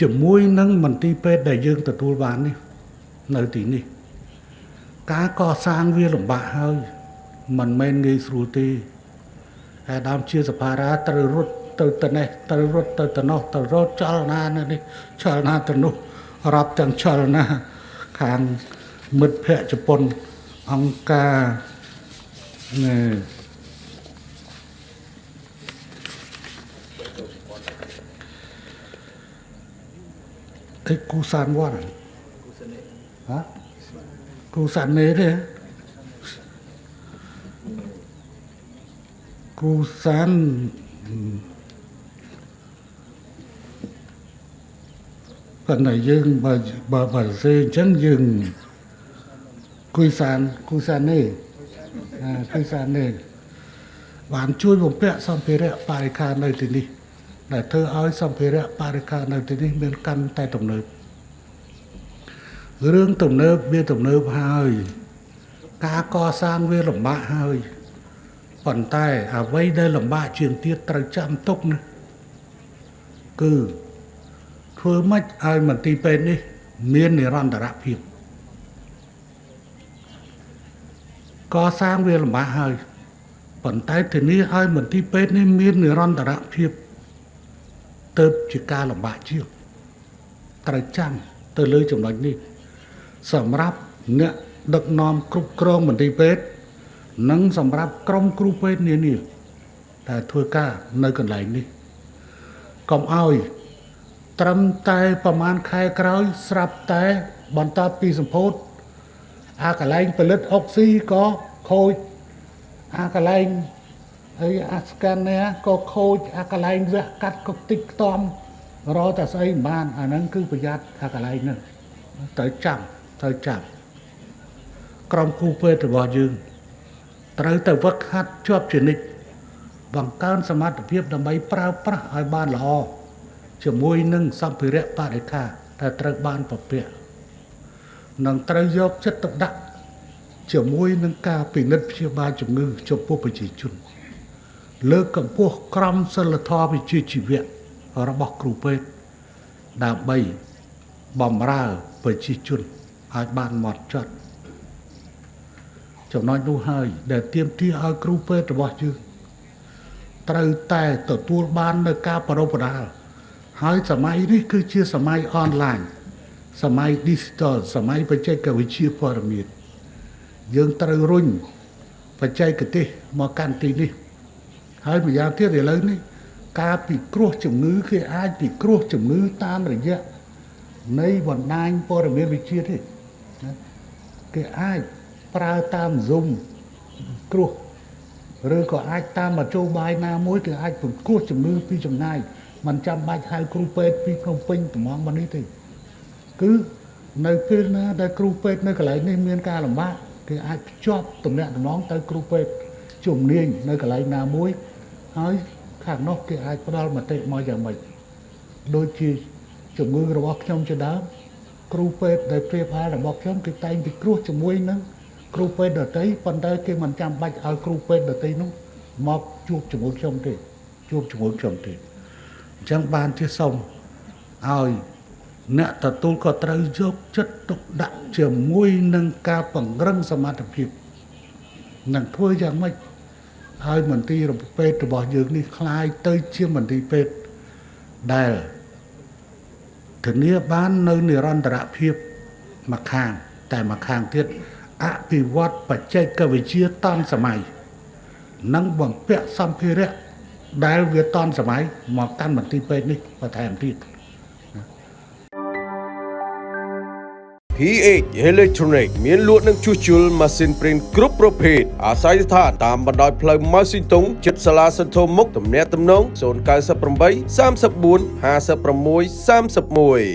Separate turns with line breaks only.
ជាមួយនឹងមន្ទីរពេទ្យដែលយើងទទួលបាននេះនៅទីនេះ ការកសាងវាលំបាកហើយមិនមែនងាយស្រួលទេអាដាមជាសភារាត្រូវរត់ទៅទៅនេះត្រូវរត់ទៅទៅនោះទៅរត់ចលនានៅនេះចលនាទៅនោះរាប់ទាំងចលនាខាងមិត្តភ័ក្តិជប៉ុនអង្គការណែ អេគូសានវ៉ាន់ហ៎គូសាននេទេគូសានប៉ុន្តែយើងបើបើបើសេអញ្ចឹងយើងគូសានគូសាននេអា ដែលធ្វើឲ្យសម្ភារៈបរិការនៅទីនេះមានកាន់តែទំនើបរឿងទំនើបវាទំនើបហើយ ការកសាងវាលំបាកហើយប៉ុន្តែអ្វីដែលលំបាកជាងទៀតត្រូវចាំទុកណាគឺធ្វើម៉េចឲ្យមន្ទីរពេទ្យនេះ មាននិរន្តរភាពកសាងវាលំបាកហើយប៉ុន្តែធានាឲ្យមន្ទីរពេទ្យនេះមាននិរន្តរភាព ទៅជាការលំបាកជាងត្រូវចាំទៅលើចំណុចនេះ សម្រាប់អ្នកដឹកនាំគ្រប់គ្រងមន្ទីរពេទ្យនិងសម្រាប់ក្រុមគ្រូពេទ្យនានាដែលធ្វើការនៅកន្លែងនេះកុំឲ្យត្រឹមតែប្រហែលខែក្រោយស្រាប់តែបន្តពីសម្ពោធអាកន្លែងផលិតអុកស៊ីក៏ខូចអាកន្លែង ហើយអាស្កានេក៏ខូចអាកន្លែងវះកាត់ក៏តិចខ្ទាំរកតែស្អីមិនបានអាហ្នឹងគឺប្រយ័ត្នអាកន្លែងហ្នឹងត្រូវចាំត្រូវចាំក្រុមគ្រូពេទ្យរបស់យើងត្រូវតែវឹកហាត់ជាប់ជានិច្ចបង្កើនសមត្ថភាពដើម្បីប្រើប្រាស់ឲ្យបានល្អជាមួយនឹងសម្ភារៈបរិខាដែលត្រូវបានពពាក់នឹងត្រូវយកចិត្តទុកដាក់ជាមួយនឹងការពិនិត្យព្យាបាលជំងឺចំពោះប្រជាជន លើកកម្ពស់ក្រមសីលធម៌វិជ្ជាជីវៈរបស់គ្រូពេទ្យដើម្បីបំរើប្រជាជនឲ្យបានហ្មត់ចត់ចំណុចនោះហើយ ដែលទៀមទាឲ្យគ្រូពេទ្យរបស់យើងត្រូវតែទទួលបាននៅការប្រពដាល់ហើយសម័យនេះគឺជាសម័យអនឡាញសម័យ digital សម័យបច្ចេកវិទ្យាព័ត៌មានយើងត្រូវរុញបច្ចេកទេសមកកាន់ទីនេះ ហើយម្យ៉ាងទៀតឥឡូវនេះការពិគ្រោះជំងឺគេអាចពិគ្រោះជំងឺតាមរយៈនៃបណ្ដាញព័ត៌មានវិទ្យាទេគេអាចប្រើតាម Zoom គ្រោះឬក៏អាចតាមមធ្យោបាយណាមួយគឺអាចពង្គ្រោះជំងឺពីចំណាយมันចាំបាច់ហៅគ្រូពេទ្យពីភ្នំពេញត្មងមកនេះទេគឺនៅពេលណាដែលគ្រូពេទ្យនៅកន្លែងនេះមានការលំបាកគេអាចភ្ជាប់តំណែងតំណងទៅគ្រូពេទ្យ ជំនាញនៅកន្លែងណាមួយហើយខាងនោះគេអាចផ្ដល់មតិមកយ៉ាងម៉េចដូចជាជំងឺរបស់ខ្ញុំជាដើមគ្រូពេទ្យដែលព្រាបហាលរបស់ខ្ញុំគេតែងពិគ្រោះជាមួយនឹងគ្រូពេទ្យដតីប៉ុន្តែគេមិនចាំបាច់ឲ្យគ្រូពេទ្យដតីនោះមកជួបជាមួយខ្ញុំទេជួបជាមួយខ្ញុំទេអញ្ចឹងបានជាសូមឲ្យអ្នកទទួលក៏ត្រូវយកចិត្តទុកដាក់ជាមួយនឹងការពង្រឹងសមត្ថភាព នឹងធ្វើយ៉ាងម៉េចឲ្យមន្ទីរពេទ្យរបស់យើងនេះคล้ายទៅជាមន្ទីរពេទ្យដែលធានាបាននៅនិរន្តរភាពមួយខាង តែមួយខាងទៀតអភិវឌ្ឍបច្ចេកវិទ្យាតាន់សម័យនិងបំពាក់សម្ភារៈដែលវាតាន់សម័យមកកាន់មន្ទីរពេទ្យនេះបន្ថែមទៀត
PH Electronic មានលក់និងជួសជុលម៉ាស៊ីនព្រីនគ្រប់ប្រភេទអាស្រ័យស្ថានតាមបណ្ដោយផ្លូវម៉ៅស៊ីតុងជិតសាលាសន្ធមុខទំនាក់ទំនង098 34 56 31